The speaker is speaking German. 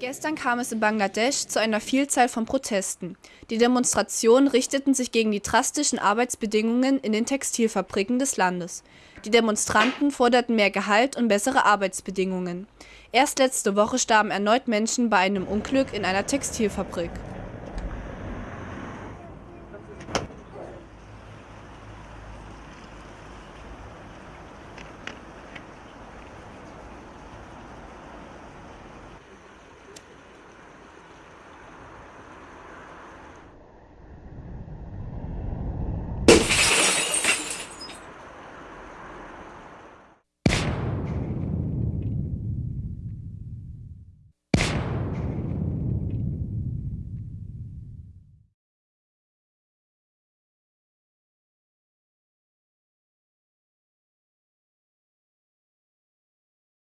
Gestern kam es in Bangladesch zu einer Vielzahl von Protesten. Die Demonstrationen richteten sich gegen die drastischen Arbeitsbedingungen in den Textilfabriken des Landes. Die Demonstranten forderten mehr Gehalt und bessere Arbeitsbedingungen. Erst letzte Woche starben erneut Menschen bei einem Unglück in einer Textilfabrik